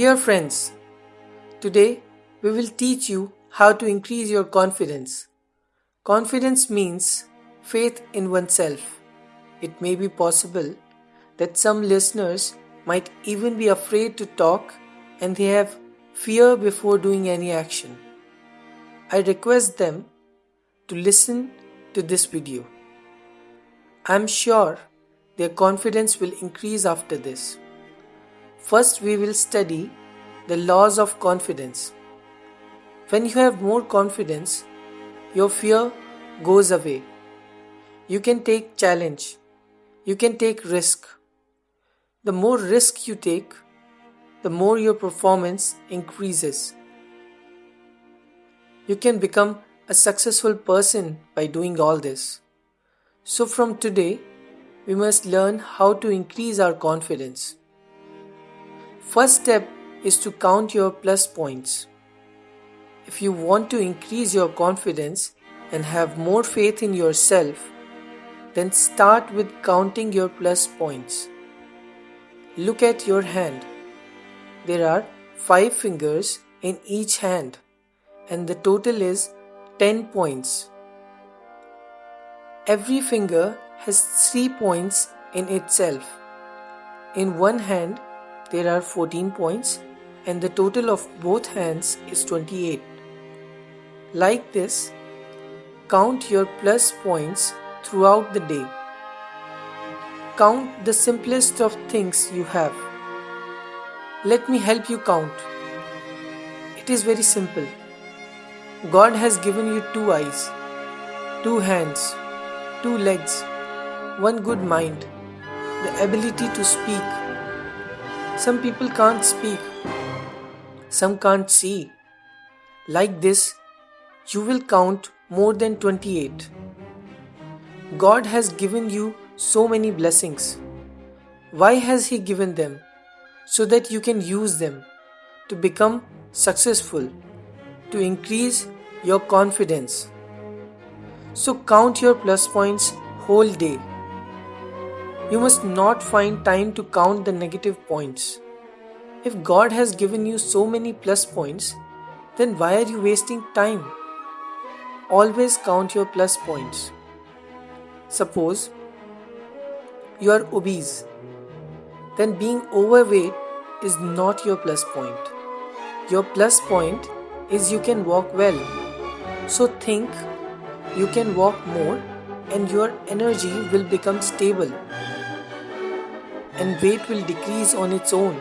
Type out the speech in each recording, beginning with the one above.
Dear friends, today we will teach you how to increase your confidence. Confidence means faith in oneself. It may be possible that some listeners might even be afraid to talk and they have fear before doing any action. I request them to listen to this video. I am sure their confidence will increase after this. First, we will study the laws of confidence. When you have more confidence, your fear goes away. You can take challenge. You can take risk. The more risk you take, the more your performance increases. You can become a successful person by doing all this. So, from today, we must learn how to increase our confidence. First step is to count your plus points. If you want to increase your confidence and have more faith in yourself, then start with counting your plus points. Look at your hand. There are 5 fingers in each hand and the total is 10 points. Every finger has 3 points in itself. In one hand, there are 14 points and the total of both hands is 28. Like this, count your plus points throughout the day. Count the simplest of things you have. Let me help you count. It is very simple. God has given you two eyes, two hands, two legs, one good mind, the ability to speak some people can't speak, some can't see. Like this, you will count more than 28. God has given you so many blessings. Why has He given them? So that you can use them to become successful, to increase your confidence. So count your plus points whole day. You must not find time to count the negative points. If God has given you so many plus points, then why are you wasting time? Always count your plus points. Suppose you are obese, then being overweight is not your plus point. Your plus point is you can walk well. So think you can walk more and your energy will become stable and weight will decrease on its own.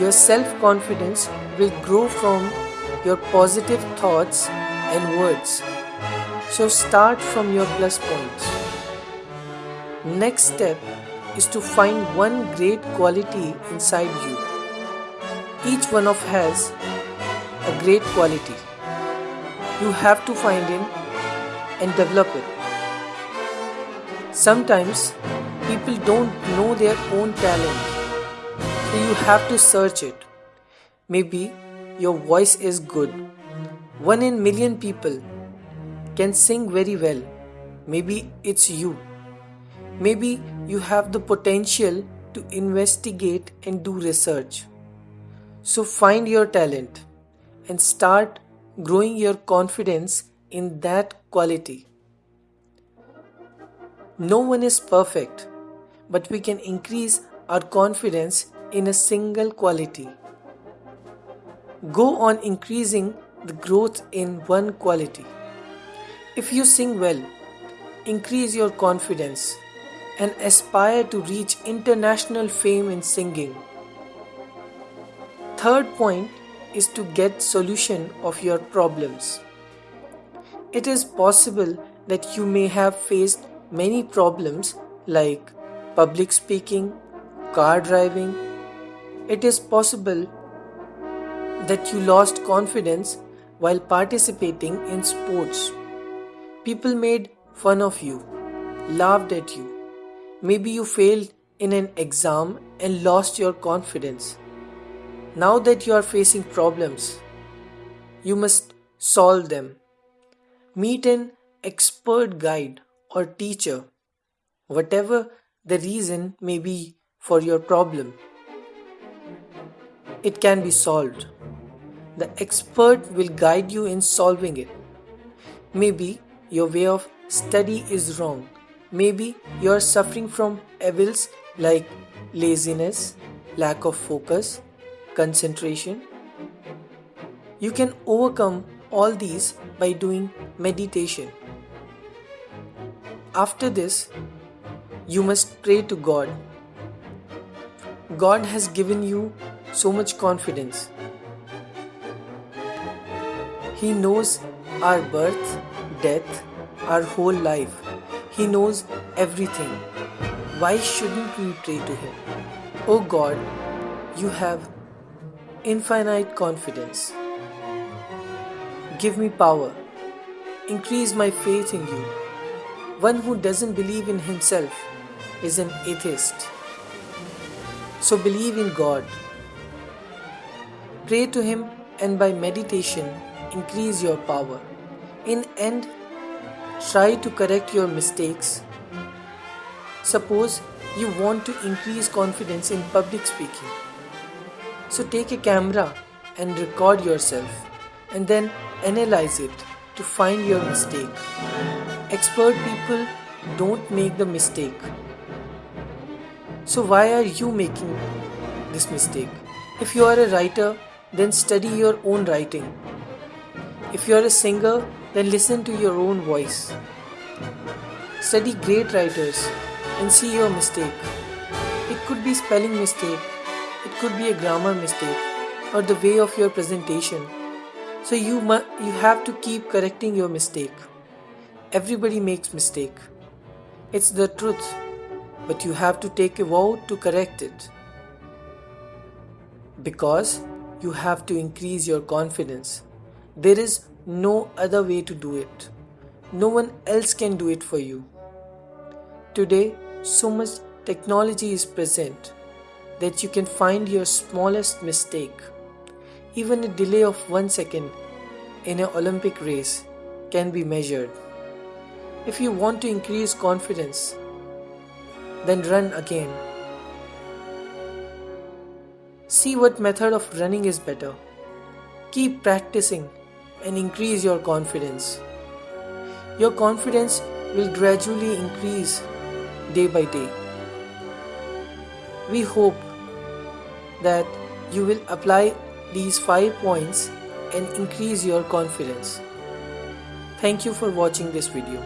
Your self confidence will grow from your positive thoughts and words. So start from your plus points. Next step is to find one great quality inside you. Each one of has a great quality. You have to find it and develop it. Sometimes people don't know their own talent. So you have to search it. Maybe your voice is good. One in million people can sing very well. Maybe it's you. Maybe you have the potential to investigate and do research. So find your talent and start growing your confidence in that quality. No one is perfect, but we can increase our confidence in a single quality. Go on increasing the growth in one quality. If you sing well, increase your confidence and aspire to reach international fame in singing. Third point is to get solution of your problems. It is possible that you may have faced many problems like public speaking, car driving. It is possible that you lost confidence while participating in sports. People made fun of you, laughed at you. Maybe you failed in an exam and lost your confidence. Now that you are facing problems, you must solve them. Meet an expert guide or teacher, whatever the reason may be for your problem. it can be solved. The expert will guide you in solving it. Maybe your way of study is wrong. Maybe you are suffering from evils like laziness, lack of focus, concentration. You can overcome all these by doing meditation. After this, you must pray to God. God has given you so much confidence. He knows our birth, death, our whole life. He knows everything. Why shouldn't we pray to Him? Oh God, you have infinite confidence. Give me power. Increase my faith in you. One who doesn't believe in himself is an atheist. So believe in God. Pray to Him and by meditation increase your power. In end, try to correct your mistakes. Suppose you want to increase confidence in public speaking. So take a camera and record yourself and then analyze it to find your mistake. Expert people don't make the mistake. So, why are you making this mistake? If you are a writer, then study your own writing. If you are a singer, then listen to your own voice. Study great writers and see your mistake. It could be spelling mistake, it could be a grammar mistake, or the way of your presentation so you mu- you have to keep correcting your mistake. Everybody makes mistake. It's the truth, but you have to take a vow to correct it. Because you have to increase your confidence. There is no other way to do it. No one else can do it for you. Today, so much technology is present that you can find your smallest mistake even a delay of one second in an Olympic race can be measured. If you want to increase confidence, then run again. See what method of running is better. Keep practicing and increase your confidence. Your confidence will gradually increase day by day. We hope that you will apply these 5 points and increase your confidence. Thank you for watching this video.